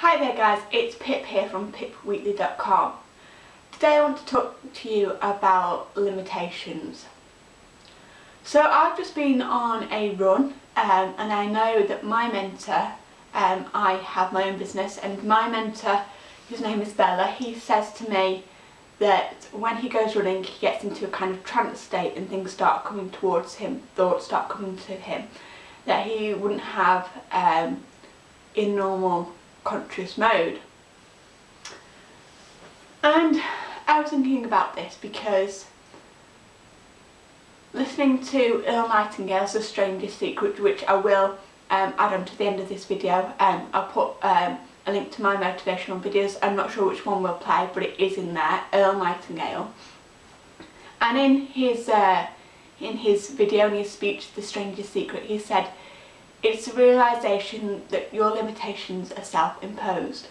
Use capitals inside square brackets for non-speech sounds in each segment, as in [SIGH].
Hi there guys, it's Pip here from pipweekly.com. Today I want to talk to you about limitations. So I've just been on a run um, and I know that my mentor, um, I have my own business and my mentor, his name is Bella, he says to me that when he goes running he gets into a kind of trance state and things start coming towards him, thoughts start coming to him that he wouldn't have um, in normal conscious mode. And I was thinking about this because listening to Earl Nightingale's The Strangest Secret, which I will um, add on to the end of this video, um, I'll put um, a link to my motivational videos, I'm not sure which one will play but it is in there, Earl Nightingale. And in his, uh, in his video, in his speech, The Strangest Secret, he said it's the realisation that your limitations are self-imposed.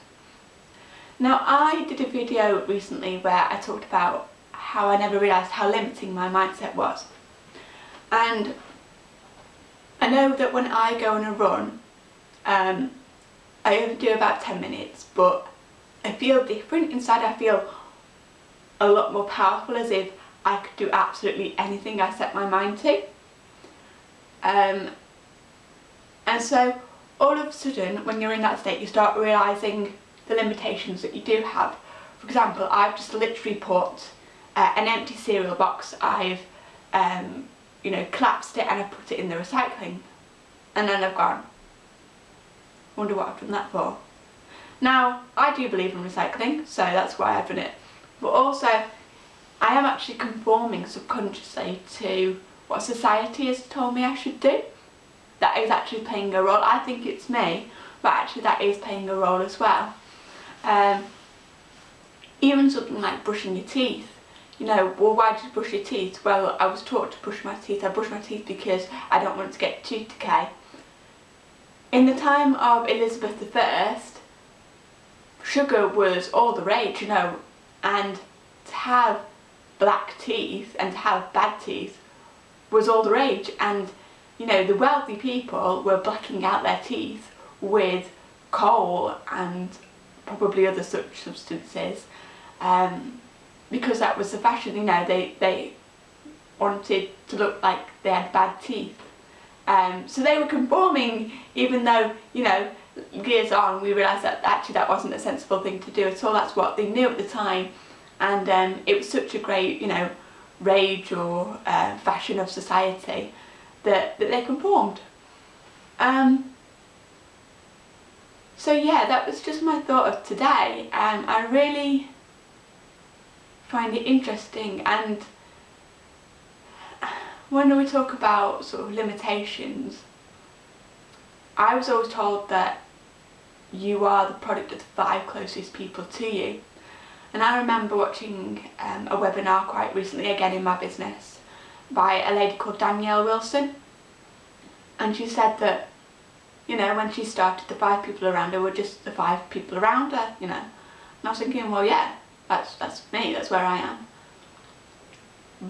Now I did a video recently where I talked about how I never realised how limiting my mindset was. And I know that when I go on a run, um, I only do about 10 minutes, but I feel different. Inside I feel a lot more powerful as if I could do absolutely anything I set my mind to. Um, and so all of a sudden when you're in that state you start realising the limitations that you do have. For example, I've just literally put uh, an empty cereal box, I've um, you know, collapsed it and I've put it in the recycling. And then I've gone, wonder what I've done that for. Now, I do believe in recycling, so that's why I've done it. But also, I am actually conforming subconsciously to what society has told me I should do that is actually playing a role. I think it's me, but actually that is playing a role as well. Um, even something like brushing your teeth. You know, well why do you brush your teeth? Well, I was taught to brush my teeth. I brush my teeth because I don't want to get tooth decay. In the time of Elizabeth I, sugar was all the rage, you know, and to have black teeth and to have bad teeth was all the rage and you know, the wealthy people were blacking out their teeth with coal and probably other such substances um, because that was the fashion, you know, they, they wanted to look like they had bad teeth. Um, so they were conforming even though, you know, years on we realised that actually that wasn't a sensible thing to do at all, that's what they knew at the time and um, it was such a great, you know, rage or uh, fashion of society that, that they conformed. Um, so yeah, that was just my thought of today and I really find it interesting and when we talk about sort of limitations, I was always told that you are the product of the five closest people to you. And I remember watching um, a webinar quite recently, again in my business, by a lady called Danielle Wilson. And she said that you know when she started the five people around her were just the five people around her you know. And I was thinking well yeah that's that's me that's where I am.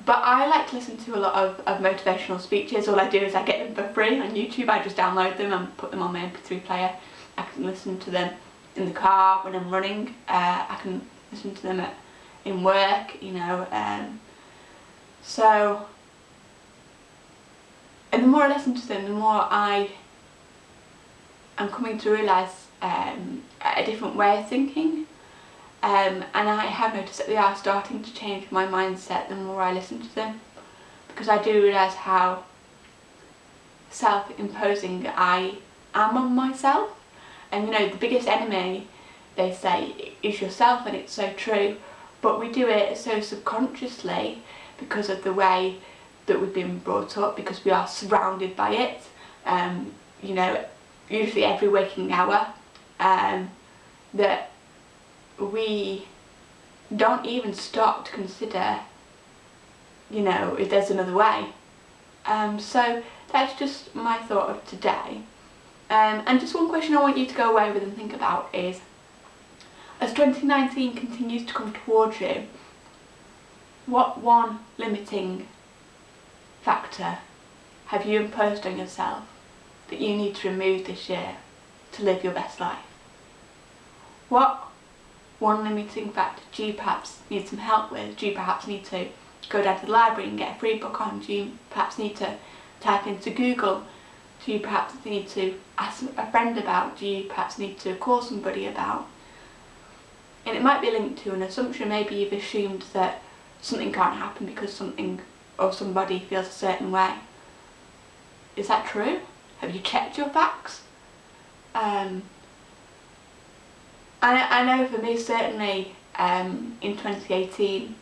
But I like to listen to a lot of, of motivational speeches. All I do is I get them for free on YouTube. I just download them and put them on my mp3 player. I can listen to them in the car when I'm running. Uh, I can listen to them at, in work you know um, so and the more I listen to them, the more I am coming to realise um, a different way of thinking. Um, and I have noticed that they are starting to change my mindset the more I listen to them. Because I do realise how self-imposing I am on myself. And you know, the biggest enemy, they say, is yourself and it's so true. But we do it so subconsciously because of the way that we've been brought up because we are surrounded by it. Um, you know usually every waking hour um, that we don't even stop to consider you know if there's another way. Um, so that's just my thought of today. Um, and just one question I want you to go away with and think about is as 2019 continues to come towards you what one limiting factor have you imposed on yourself that you need to remove this year to live your best life? What one limiting factor do you perhaps need some help with? Do you perhaps need to go down to the library and get a free book on? Do you perhaps need to type into Google? Do you perhaps need to ask a friend about? Do you perhaps need to call somebody about? And it might be linked to an assumption, maybe you've assumed that something can't happen because something or somebody feels a certain way. Is that true? Have you checked your facts? Um, I, I know for me certainly um, in 2018,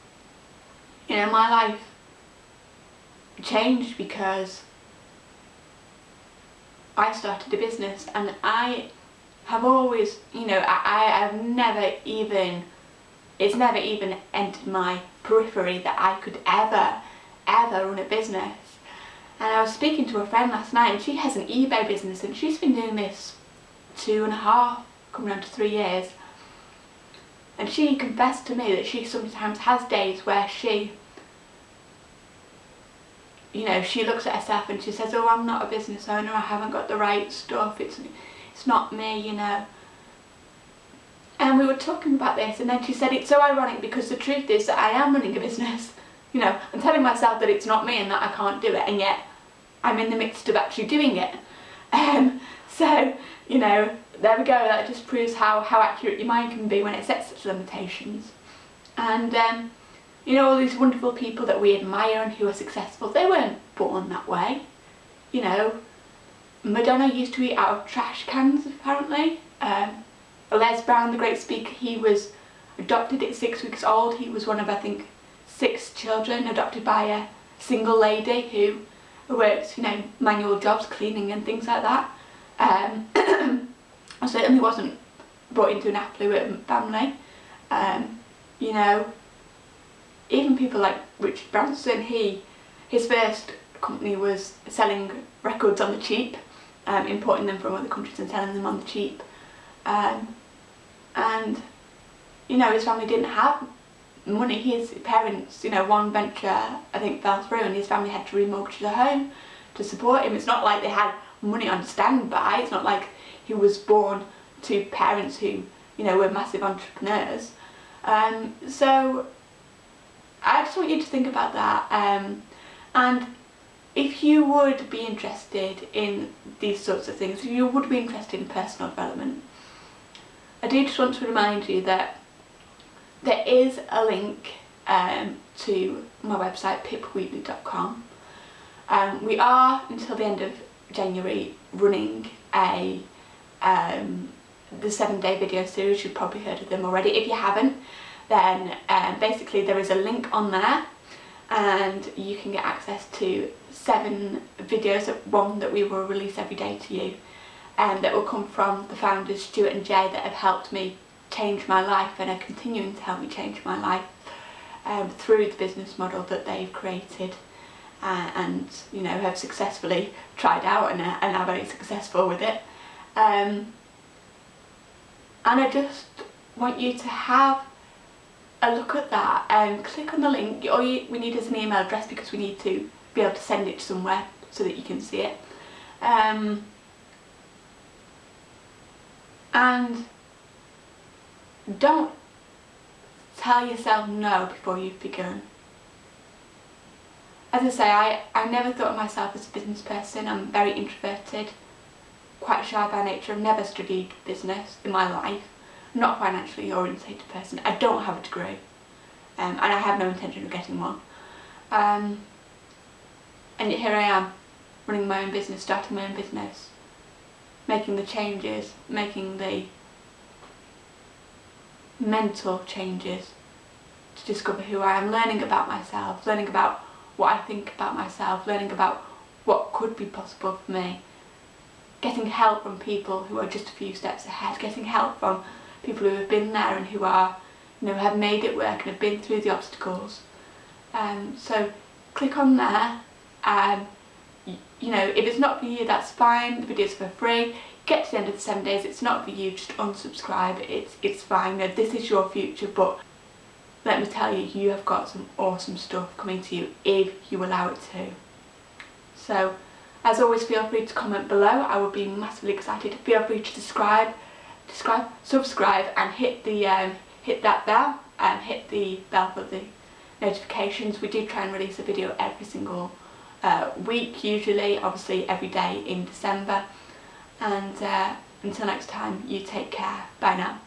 you know, my life changed because I started a business and I have always, you know, I, I have never even, it's never even entered my periphery that I could ever, ever run a business. And I was speaking to a friend last night and she has an eBay business and she's been doing this two and a half, coming on to three years. And she confessed to me that she sometimes has days where she, you know, she looks at herself and she says, oh, I'm not a business owner, I haven't got the right stuff, it's, it's not me, you know. And we were talking about this and then she said, it's so ironic because the truth is that I am running a business. You know, I'm telling myself that it's not me and that I can't do it and yet I'm in the midst of actually doing it. Um, so, you know, there we go, that just proves how, how accurate your mind can be when it sets such limitations. And, um, you know, all these wonderful people that we admire and who are successful, they weren't born that way. You know, Madonna used to eat out of trash cans, apparently. Um, Les Brown, the great speaker, he was adopted at six weeks old. He was one of, I think, six children adopted by a single lady who works, you know, manual jobs, cleaning and things like that. Um, [CLEARS THROAT] I certainly wasn't brought into an affluent family. Um, you know, even people like Richard Branson, he, his first company was selling records on the cheap, um, importing them from other countries and selling them on the cheap. Um, and, you know, his family didn't have money. His parents, you know, one venture I think fell through and his family had to remortgage the home to support him. It's not like they had money on standby. It's not like he was born to parents who, you know, were massive entrepreneurs. Um, so I just want you to think about that. Um, and if you would be interested in these sorts of things, if you would be interested in personal development, I do just want to remind you that there is a link um, to my website pipweekly.com. Um, we are until the end of January running a um, the seven day video series, you've probably heard of them already. If you haven't, then um, basically there is a link on there and you can get access to seven videos, one that we will release every day to you and um, that will come from the founders Stuart and Jay that have helped me change my life and are continuing to help me change my life um, through the business model that they've created uh, and you know have successfully tried out and are, and are very successful with it. Um, and I just want you to have a look at that and click on the link. All you, we need is an email address because we need to be able to send it somewhere so that you can see it. Um, and don't tell yourself no before you've begun. As I say, I, I never thought of myself as a business person. I'm very introverted, quite shy by nature. I've never studied business in my life. I'm not a financially orientated person. I don't have a degree. Um, and I have no intention of getting one. Um, and here I am, running my own business, starting my own business, making the changes, making the mental changes to discover who I am, learning about myself, learning about what I think about myself, learning about what could be possible for me, getting help from people who are just a few steps ahead, getting help from people who have been there and who are, you know, have made it work and have been through the obstacles. Um, so click on there. and, you know, if it's not for you, that's fine. The video's for free get to the end of the seven days, it's not for you, just unsubscribe, it's, it's fine, this is your future, but let me tell you, you have got some awesome stuff coming to you if you allow it to. So, as always, feel free to comment below, I would be massively excited. Feel free to subscribe, subscribe, subscribe and hit the um, hit that bell and hit the bell for the notifications. We do try and release a video every single uh, week usually, obviously every day in December and uh, until next time you take care. Bye now.